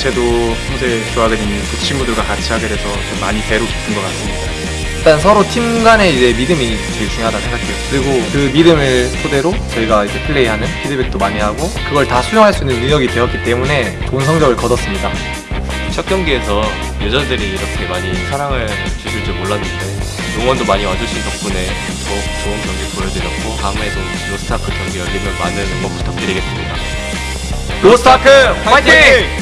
자체도 평소에 좋아하게 된그 친구들과 같이 하게 돼서 좀 많이 배로 깊은 것 같습니다. 일단 서로 팀 간의 이제 믿음이 제일 중요하다 생각해요. 그리고 그 믿음을 토대로 저희가 이제 플레이하는 피드백도 많이 하고 그걸 다 수용할 수 있는 능력이 되었기 때문에 좋은 성적을 거뒀습니다. 첫 경기에서 여자들이 이렇게 많이 사랑을 주실 줄 몰랐는데 응원도 많이 와주신 덕분에 더욱 좋은 경기 보여드렸고 다음에도 로스타크 경기 열리면 많은 응원 부탁드리겠습니다. 로스타크 화이팅!